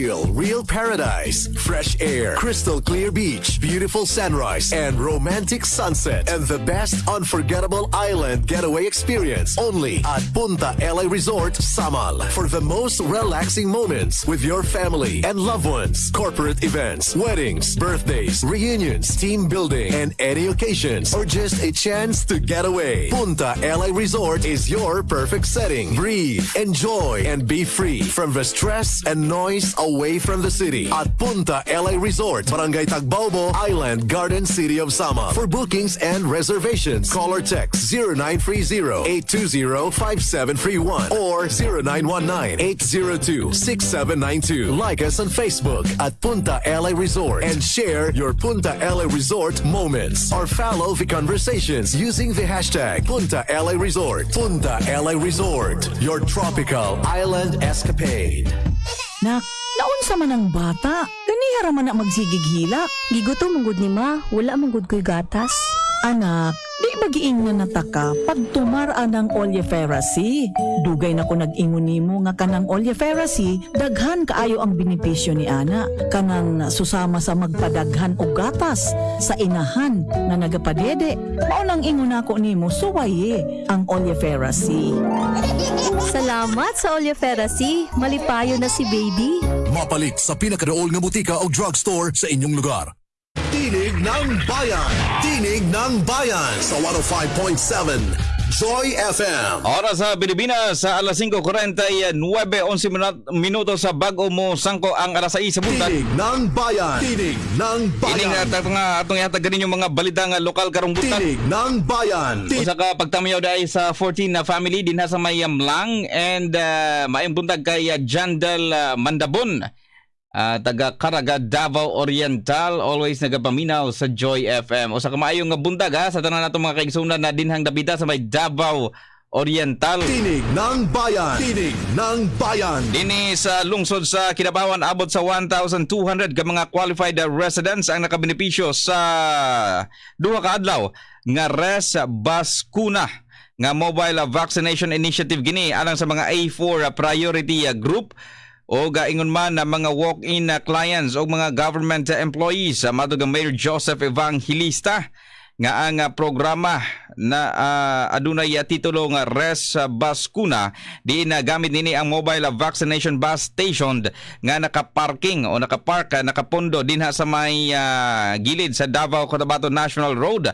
Feel real paradise, fresh air, crystal clear beach, beautiful sunrise, and romantic sunset, and the best unforgettable island getaway experience only at Punta LA Resort, Samal. For the most relaxing moments with your family and loved ones, corporate events, weddings, birthdays, reunions, team building, and any occasions, or just a chance to get away. Punta LA Resort is your perfect setting. Breathe, enjoy, and be free from the stress and noise away from the city at Punta LA Resort, Barangay Tagbobo, Island Garden City of Sama. For bookings and reservations, call or text 0930-820-5731 or 0919-802-6792. Like us on Facebook at Punta LA Resort and share your Punta LA Resort moments or follow the conversations using the hashtag Punta LA Resort. Punta LA Resort, your tropical island escapade. Nak, naunsa man ang bata? Ganihara man na magsigighila. Gigutom manggod ni ma, wala manggod ko'y gatas. Anak, di bagiing na nataka pag tumaraan ng oleiferacy. Dugay na ko nag-ingon nimo nga kanang oleiferacy, daghan kaayo ang benepisyo ni ana. Kanang susama sa magpadaghan og gatas sa inahan nga nagapadede. Mao nang ingon ako nimo suwaye ang oleiferacy. Salamat sa Oleiferacy. Malipayo na si baby. Mapalit sa pinakadool nga butika o drugstore sa inyong lugar. Tinig ng Bayan! Tinig ng Bayan sa 105.7 Joy FM. Oras sa Pilipinas sa alas 5.49, 11 minut- minuto sa bago mo sangko ang alas 6 sa buntag. Tinig ng Bayan! Tinig ng Ining Bayan! nga nga atong ihatag ganin yung mga balita nga lokal karong buntag. Tinig ng Bayan! Usa ka pagtamayaw dahil sa 14 na family din sa Mayamlang and uh, maayong buntag kay uh, Jandal uh, Mandabon. Ah, taga Caraga, Davao Oriental, always nagapaminaw sa Joy FM. O sa kamaayong nga buntag ha, sa tanan nato mga kaigsunan na dinhang dapita sa may Davao Oriental. Tinig ng Bayan! Tinig ng Bayan! Dini sa lungsod sa Kinabawan abot sa 1,200 ka mga qualified residents ang nakabenepisyo sa duha ka adlaw nga res baskuna nga mobile vaccination initiative gini alang sa mga A4 priority group o gaingon man na mga walk-in clients o mga government employees sa uh, Mayor Joseph Evangelista nga ang uh, programa na uh, adunay uh, titulo nga Res Baskuna di na nini ang mobile vaccination bus station nga nakaparking o nakapark nakapondo dinha sa may uh, gilid sa Davao Cotabato National Road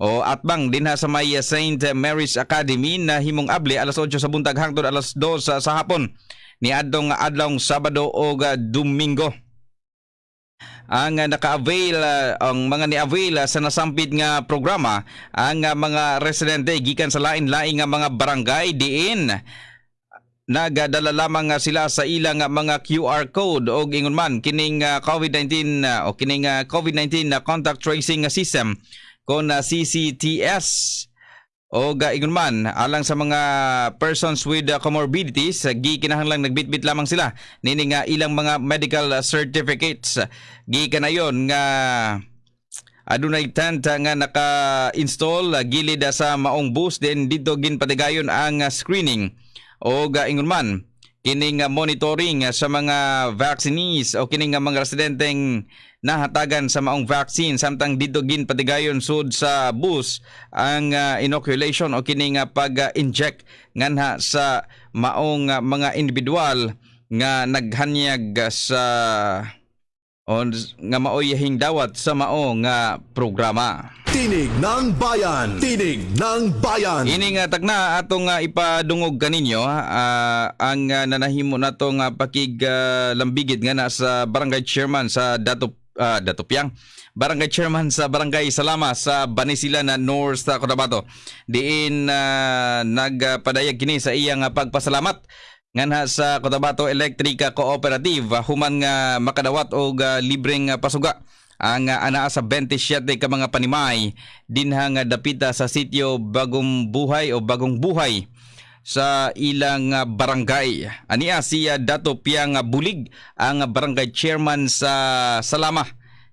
o atbang dinha sa may St. Mary's Academy na himong abli alas 8 sa buntag hangtod alas 2 sa, sa hapon ni adtong adlong Sabado uh, Domingo. ang naka-avail ah, ang mga ni-avail ah, sa nasampit nga programa ang ah, mga residente gikan sa lain-laing nga mga barangay diin nagadala lamang sila sa ilang mga QR code o ingon man kining ah, COVID-19 ah, o kining ah, COVID-19 na contact tracing system kon CCTS o ga ingon man alang sa mga persons with uh, comorbidities uh, gikinahanglang nagbitbit lamang sila. Nini nga ilang mga medical certificates. Gikanayon nga adunay tent uh, nga naka-install uh, gilid uh, sa maong bus then dito ginpatigayon ang screening. O ga ingon man kining monitoring uh, sa mga vaccinees o kining mga residenteng nahatagan sa maong vaccine. Samtang dito ginpatigayon sud sa bus ang uh, inoculation o kining uh, pag-inject nganha sa maong uh, mga individual nga naghanyag sa o nga maoyahing dawat sa mao nga programa. Tinig ng Bayan! Tinig ng Bayan! Ini nga tagna atong uh, ipadungog kaninyo uh, ang uh, nanahimo natong uh, pakiglambigit nga na sa barangay chairman sa Dato uh, Datopyang barangay chairman sa barangay Salama sa Banisila na North Cotabato. Diin uh, nagpadayag kini sa iyang uh, pagpasalamat nganha sa Cotabato Electric Cooperative human nga makadawat og uh, libreng uh, pasuga ang uh, anaa sa 27 ka mga panimay dinha nga dapita sa sitio Bagong Buhay o Bagong Buhay sa ilang barangay. Ania siya Dato Piang Bulig ang barangay chairman sa Salama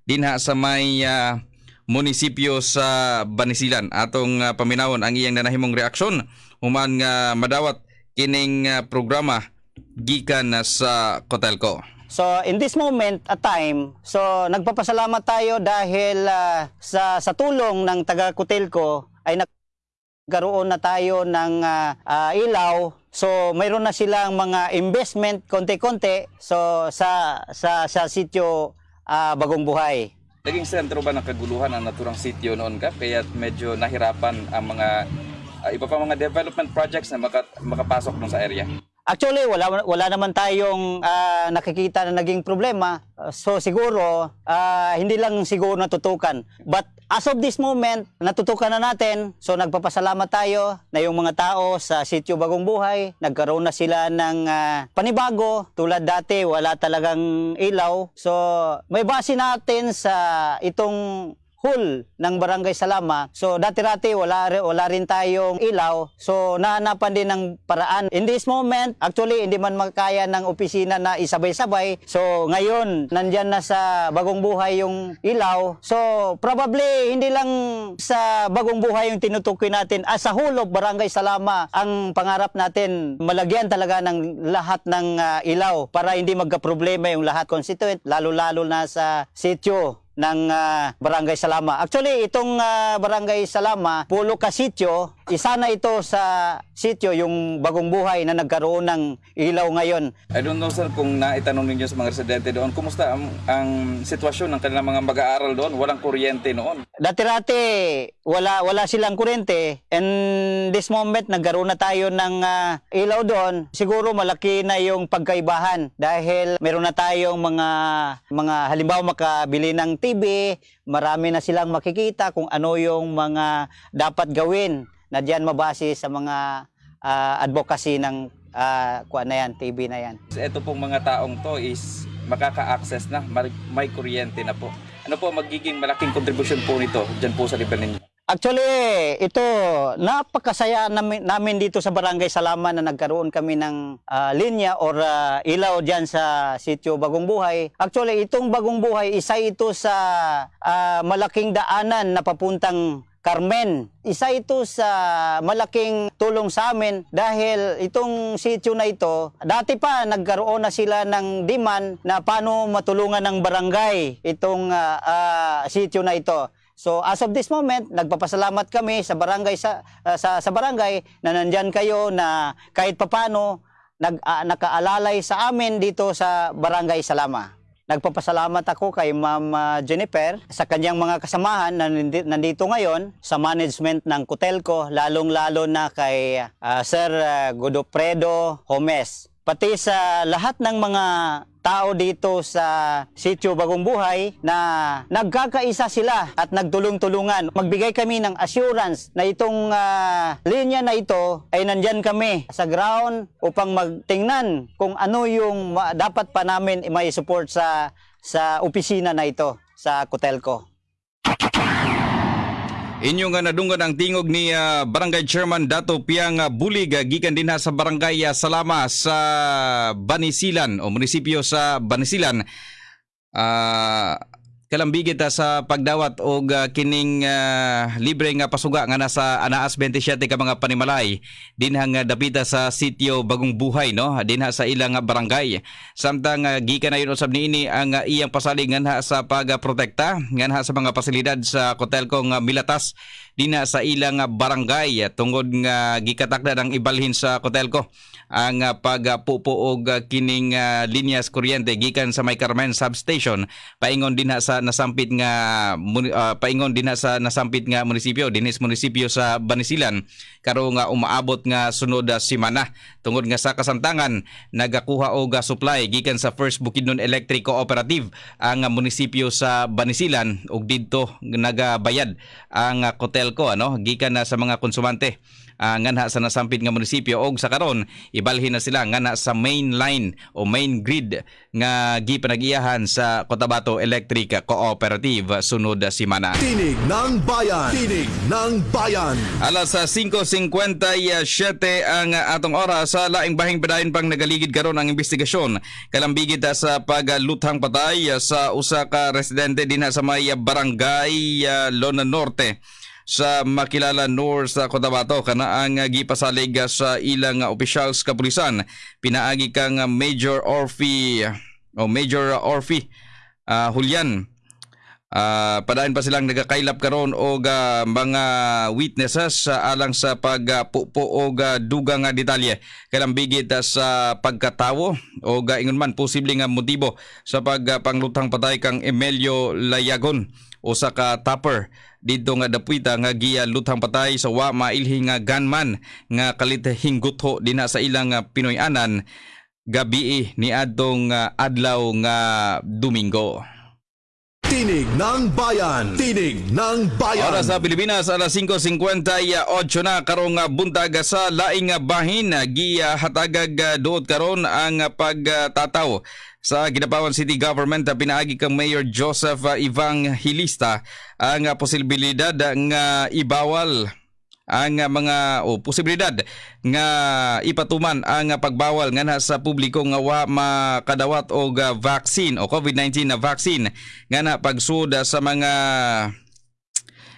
dinha sa may uh, munisipyo sa Banisilan. Atong uh, paminawon ang iyang nanahimong reaksyon human nga madawat kining uh, programa gikan na sa Kotelko. So in this moment at time, so nagpapasalamat tayo dahil uh, sa sa tulong ng taga Kutelco ay nagkaroon na tayo ng uh, uh, ilaw. So mayroon na silang mga investment konti-konti so sa sa sa sitio uh, Bagong Buhay. Naging sentro ba ng kaguluhan ang naturang sitio noon ka kaya medyo nahirapan ang mga uh, iba pa mga development projects na maka, makapasok dun sa area? Actually, wala wala naman tayong uh, nakikita na naging problema. So siguro uh, hindi lang siguro natutukan. But as of this moment, natutukan na natin. So nagpapasalamat tayo na yung mga tao sa Sitio Bagong Buhay, nagkaroon na sila ng uh, panibago. Tulad dati, wala talagang ilaw. So may base natin sa itong hall ng Barangay Salama. So dati-rati wala, wala rin tayong ilaw. So nahanapan din ng paraan. In this moment, actually hindi man makaya ng opisina na isabay-sabay. So ngayon, nandyan na sa Bagong Buhay yung ilaw. So probably hindi lang sa Bagong Buhay yung tinutukoy natin. As a whole of Barangay Salama, ang pangarap natin malagyan talaga ng lahat ng uh, ilaw para hindi magka-problema yung lahat constituent, lalo-lalo na sa sitio ng uh, Barangay Salama. Actually, itong uh, Barangay Salama, pulo ka sityo, isa na ito sa sityo yung bagong buhay na nagkaroon ng ilaw ngayon. I don't know sir kung naitanong ninyo sa mga residente doon, kumusta ang, ang sitwasyon ng kanilang mga mag-aaral doon? Walang kuryente noon. Dati-rati, wala, wala silang kuryente. And this moment, nagkaroon na tayo ng uh, ilaw doon. Siguro malaki na yung pagkaibahan dahil meron na tayong mga, mga halimbawa makabili ng TV, marami na silang makikita kung ano yung mga dapat gawin na diyan mabase sa mga uh, advocacy ng uh, kuan na yan, TV na yan. Ito pong mga taong to is makaka-access na, may, kuryente na po. Ano po magiging malaking kontribusyon po nito dyan po sa level ninyo? Actually, ito, napakasaya namin, namin dito sa Barangay Salaman na nagkaroon kami ng uh, linya or uh, ilaw dyan sa sitio Bagong Buhay. Actually, itong Bagong Buhay, isa ito sa uh, malaking daanan na papuntang Carmen. Isa ito sa malaking tulong sa amin dahil itong sitio na ito, dati pa nagkaroon na sila ng demand na paano matulungan ng barangay itong uh, uh, sitio na ito. So as of this moment, nagpapasalamat kami sa barangay sa uh, sa, sa barangay na nandyan kayo na kahit papano nag uh, nakaalalay sa amin dito sa Barangay Salama. Nagpapasalamat ako kay Ma'am Jennifer sa kanyang mga kasamahan na nandito ngayon sa management ng Kutelco, lalong-lalo na kay uh, Sir Godofredo Homes. Pati sa lahat ng mga tao dito sa sitio Bagong Buhay na nagkakaisa sila at nagtulong-tulungan. Magbigay kami ng assurance na itong ah, linya na ito ay nandyan kami sa ground upang magtingnan kung ano yung dapat pa namin may support sa sa opisina na ito sa Cotelco. Inyo nga nadunggan ang tingog ni ah, Barangay Chairman Dato Piang ah, Bulig ah, gikan din sa Barangay ah, Salama sa Banisilan o munisipyo sa Banisilan. Ah kalambigit ah, sa pagdawat og ah, kining ah, libre nga pasuga nga nasa anaas 27 ka mga panimalay. Dinha nga dapita sa sitio Bagong Buhay no? Dinha sa ilang ah, barangay. Samtang ah, gikan na usab niini ang ah, iyang pasalig nga sa pagprotekta nga sa mga pasilidad sa Cotelco nga Milatas dinha sa ilang ah, barangay ah, tungod nga gikatakda ng ibalhin sa Cotelco ang uh, ah, kining ah, linyas kuryente gikan sa May Carmen substation paingon din ha sa nasampit nga ah, paingon din ha sa nasampit nga munisipyo dinis munisipyo sa Banisilan. Karo nga umaabot nga sunod semana tungod nga sa kasamtangan nagakuha og supply gikan sa First Bukidnon Electric Cooperative ang munisipyo sa Banisilan. Ug didto nagabayad ang ah, Cotelco ano gikan na sa mga konsumante uh, nganha sa nasampit nga munisipyo og sa karon ibalhin na sila nganha sa main line o main grid nga gipanag-iyahan sa Cotabato Electric Cooperative sunod semana. Tinig ng Bayan. Tinig ng Bayan. Alas sa 5.57 ang atong oras sa laing bahing padayon pang nagaligid karon ang investigasyon. Kalambigit sa pagluthang patay sa usa ka residente din sa may barangay uh, Lona Norte sa makilala North sa Cotabato kana ang gipasalig sa ilang officials kapulisan. Pinaagi kang Major Orphy o Major Orphy uh, Julian. Ah, padayon pa silang nagakailap karon og ah, mga witnesses sa alang sa pagpupo og ah, dugang nga detalye. Kalambigit ah, sa pagkatawo o ingon man posible nga motibo sa pagpanglutang patay kang Emilio Layagon usa ka topper dito nga dapuita nga giya lutang patay sa wa mailhi nga gunman nga kalit hinggutho dinha sa ilang ah, Pinoy-anan gabi ni adtong adlaw nga Domingo. Tinig ng Bayan. Tinig ng Bayan. Oras sa Pilipinas, alas 5.58 na karong ah, buntag sa laing ah, bahin. Gihatagag ah, doot karon ang pagtataw sa Ginapawan City Government pinaagi kang Mayor Joseph ah, Evangelista ang posibilidad nga ibawal ang ah, mga o posibilidad nga ipatuman ang pagbawal nga sa publiko nga wa makadawat og vaccine o COVID-19 na vaccine nga na pagsud sa mga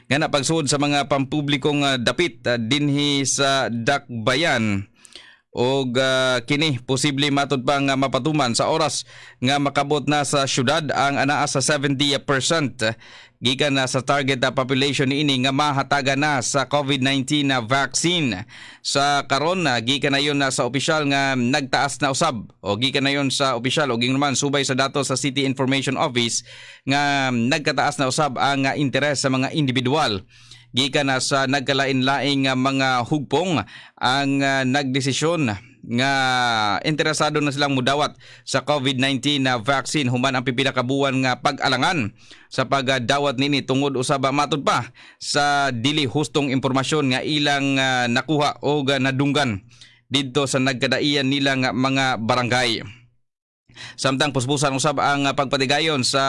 nga na pagsud sa mga pampublikong ah, dapit ah, dinhi sa Dakbayan og ah, kini posible matud pa nga mapatuman sa oras nga makabot na sa syudad ang anaa sa 70% gikan na sa target na population niini nga mahataga na sa COVID-19 na vaccine. Sa karon na gikan na yon na sa opisyal nga nagtaas na usab. O gikan na yon sa opisyal. Og naman subay sa datos sa City Information Office nga nagkataas na usab ang ah, interes sa mga individual gikan na sa nagkalain-laing nga mga hugpong ang uh, nagdesisyon nga interesado na silang mudawat sa COVID-19 na vaccine human ang pipila ka buwan nga pag-alangan sa pagdawat nini tungod usaba matud pa sa dili hustong impormasyon nga ilang ah, nakuha o nadunggan didto sa nagkadaian nila nga mga barangay. Samtang puspusan usab ang pagpatigayon sa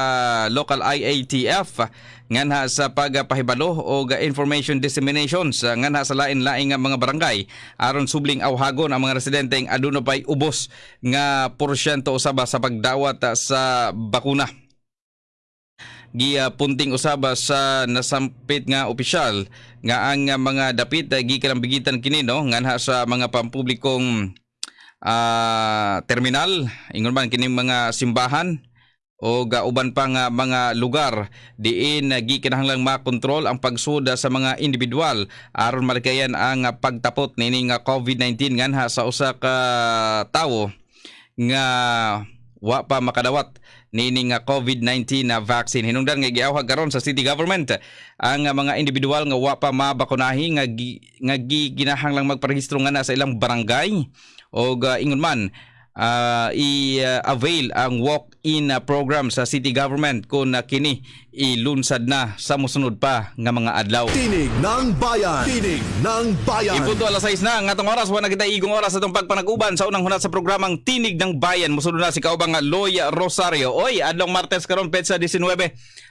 local IATF nganha sa pagpahibalo o information dissemination sa nganha sa lain-laing mga barangay. Aron subling awhagon ang mga residente ang aduna pay ubos nga porsyento usaba sa pagdawat sa bakuna. Giya punting usaba sa nasampit nga opisyal nga ang mga dapit gikan bigitan kini no nganha sa mga pampublikong ah, terminal ingon man kining mga simbahan o gauban pa nga mga lugar diin uh, gikinahanglang makontrol ang pagsuda sa mga individual. Aron malikayan ang ah, pagtapot nining nga COVID-19 nganha sa usa ka tawo nga wa pa makadawat nining nga COVID-19 na vaccine. Hinungdan nga giawhag karon sa city government ang ah, mga individual nga wa pa mabakunahi nga nga gi, ginahanglang magparehistro nga na sa ilang barangay o ingon man ah, i-avail ang walk-in ah, program sa city government kung kini ilunsad na sa musunod pa nga mga adlaw. Tinig ng bayan. Tinig ng bayan. Ipunto alas 6 na ang atong oras wala kita igong oras atong pagpanag-uban sa unang hunat sa programang Tinig ng Bayan. Musunod na si kaubang nga Loy Rosario. Oy, adlong Martes karon petsa 19.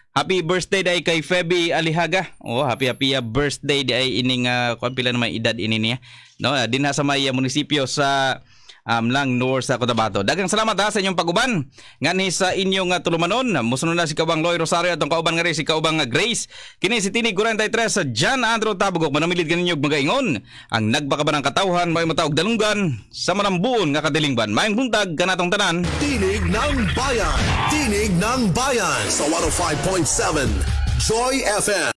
Happy birthday day kay Feby Alihaga. Oh, happy happy uh, birthday day ining uh, kuan pila na may edad ini niya. No, uh, dinha sa may uh, munisipyo sa um, lang North sa Cotabato. Daghang salamat ha sa inyong paguban. Ngani sa inyong uh, tulumanon. Musunod na si Kaubang Loy Rosario atong kauban nga rin si Kaubang Grace. Kini si Tinig 43 sa John Andrew Tabugok. Manamilid kaninyo magaingon. Ang nagbakaban ng katawhan may matawag dalunggan sa manambuon nga kadilingban. Mayang buntag kanatong tanan. Tinig ng bayan. Tinig ng bayan sa 105.7 Joy FM.